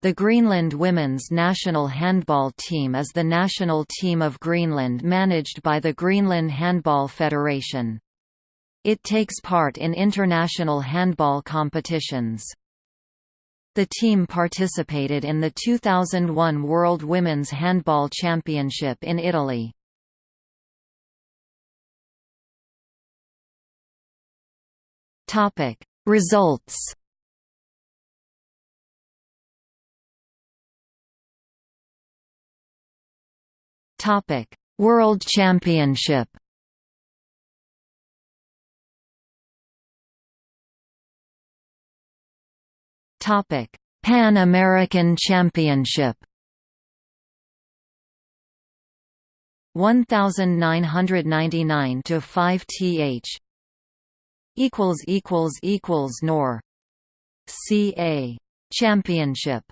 The Greenland women's national handball team is the national team of Greenland managed by the Greenland Handball Federation. It takes part in international handball competitions. The team participated in the 2001 World Women's Handball Championship in Italy. Results Topic: World Championship. Topic: Pan American Championship. 1999 to 5 th equals equals equals nor ca championship